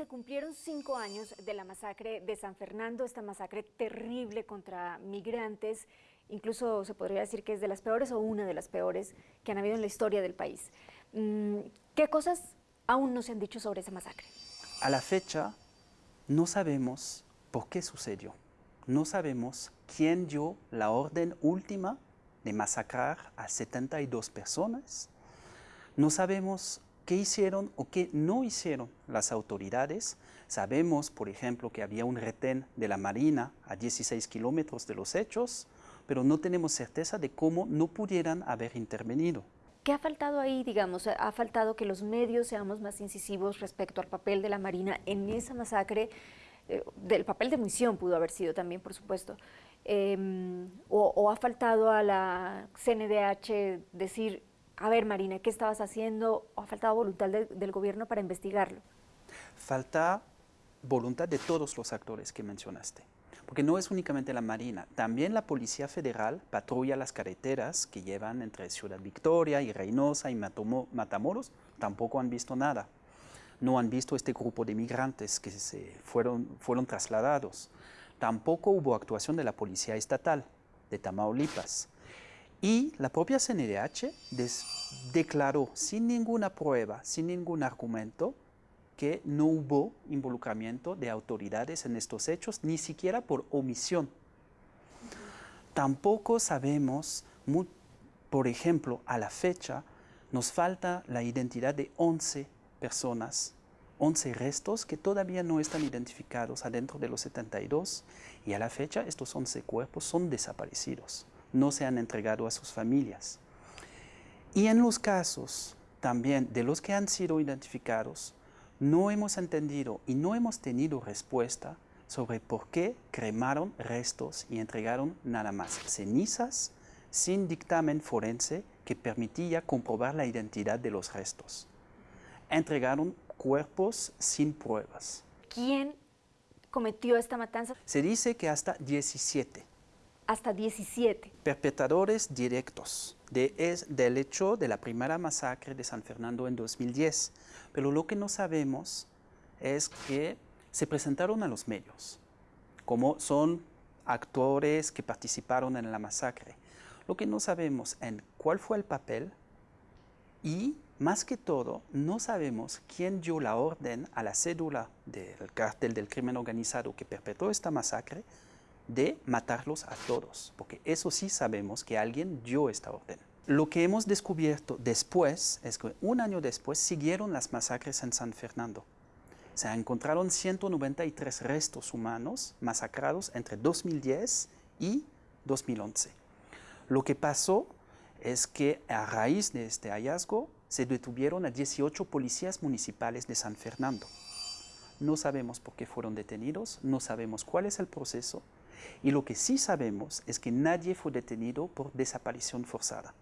se cumplieron cinco años de la masacre de San Fernando, esta masacre terrible contra migrantes, incluso se podría decir que es de las peores o una de las peores que han habido en la historia del país. Mm, ¿Qué cosas aún no se han dicho sobre esa masacre? A la fecha no sabemos por qué sucedió. No sabemos quién dio la orden última de masacrar a 72 personas. No sabemos qué hicieron o qué no hicieron las autoridades. Sabemos, por ejemplo, que había un retén de la Marina a 16 kilómetros de los hechos, pero no tenemos certeza de cómo no pudieran haber intervenido. ¿Qué ha faltado ahí, digamos? ¿Ha faltado que los medios seamos más incisivos respecto al papel de la Marina en esa masacre? Eh, del papel de misión pudo haber sido también, por supuesto. Em, o, ha faltado a la CNDH decir, a ver Marina, ¿qué estabas haciendo? ¿O ha faltado voluntad del gobierno para investigarlo? Falta voluntad de todos los actores que mencionaste. Porque no es únicamente la Marina, también la Policía Federal patrulla las carreteras que llevan entre Ciudad Victoria y Reynosa y Matamoros, tampoco han visto nada. No han visto este grupo de migrantes que se fueron, fueron trasladados. Tampoco hubo actuación de la Policía Estatal de Tamaulipas. Y la propia CNDH declaró sin ninguna prueba, sin ningún argumento, que no hubo involucramiento de autoridades en estos hechos, ni siquiera por omisión. Tampoco sabemos, por ejemplo, a la fecha, nos falta la identidad de 11 personas, 11 restos que todavía no están identificados adentro de los 72 y a la fecha estos 11 cuerpos son desaparecidos no se han entregado a sus familias. Y en los casos también de los que han sido identificados, no hemos entendido y no hemos tenido respuesta sobre por qué cremaron restos y entregaron nada más cenizas sin dictamen forense que permitía comprobar la identidad de los restos. Entregaron cuerpos sin pruebas. ¿Quién cometió esta matanza? Se dice que hasta 17 hasta 17. Perpetradores directos de, es, del hecho de la primera masacre de San Fernando en 2010. Pero lo que no sabemos es que se presentaron a los medios, como son actores que participaron en la masacre. Lo que no sabemos en cuál fue el papel y, más que todo, no sabemos quién dio la orden a la cédula del cártel del crimen organizado que perpetró esta masacre de matarlos a todos, porque eso sí sabemos que alguien dio esta orden. Lo que hemos descubierto después es que un año después siguieron las masacres en San Fernando. Se encontraron 193 restos humanos masacrados entre 2010 y 2011. Lo que pasó es que a raíz de este hallazgo se detuvieron a 18 policías municipales de San Fernando. No sabemos por qué fueron detenidos, no sabemos cuál es el proceso, y lo que sí sabemos es que nadie fue detenido por desaparición forzada.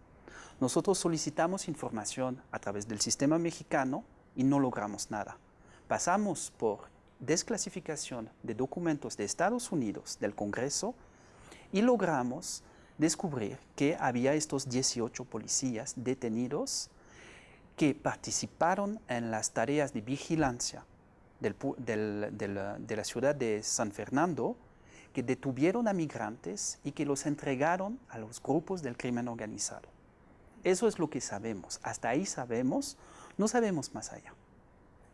Nosotros solicitamos información a través del sistema mexicano y no logramos nada. Pasamos por desclasificación de documentos de Estados Unidos, del Congreso, y logramos descubrir que había estos 18 policías detenidos que participaron en las tareas de vigilancia de la ciudad de San Fernando que detuvieron a migrantes y que los entregaron a los grupos del crimen organizado. Eso es lo que sabemos. Hasta ahí sabemos, no sabemos más allá.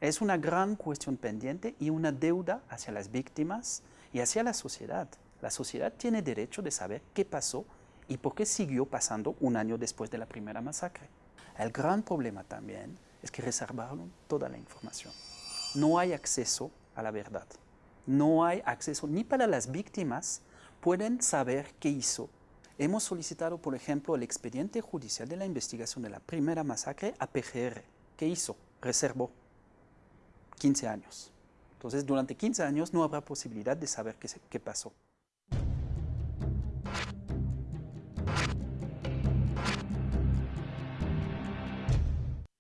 Es una gran cuestión pendiente y una deuda hacia las víctimas y hacia la sociedad. La sociedad tiene derecho de saber qué pasó y por qué siguió pasando un año después de la primera masacre. El gran problema también es que reservaron toda la información. No hay acceso a la verdad no hay acceso ni para las víctimas, pueden saber qué hizo. Hemos solicitado, por ejemplo, el expediente judicial de la investigación de la primera masacre a PGR. ¿Qué hizo? Reservó 15 años. Entonces, durante 15 años no habrá posibilidad de saber qué, qué pasó.